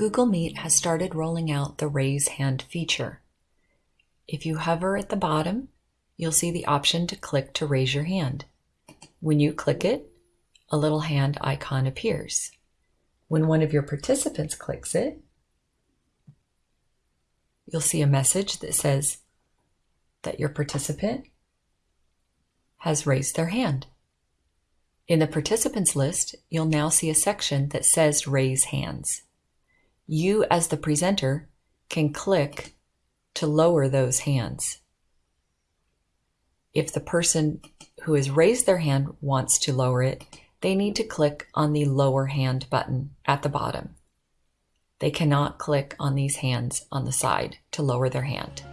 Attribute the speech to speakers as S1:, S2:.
S1: Google Meet has started rolling out the raise hand feature. If you hover at the bottom, you'll see the option to click to raise your hand. When you click it, a little hand icon appears. When one of your participants clicks it, you'll see a message that says that your participant has raised their hand. In the participants list, you'll now see a section that says raise hands. You as the presenter can click to lower those hands. If the person who has raised their hand wants to lower it, they need to click on the lower hand button at the bottom. They cannot click on these hands on the side to lower their hand.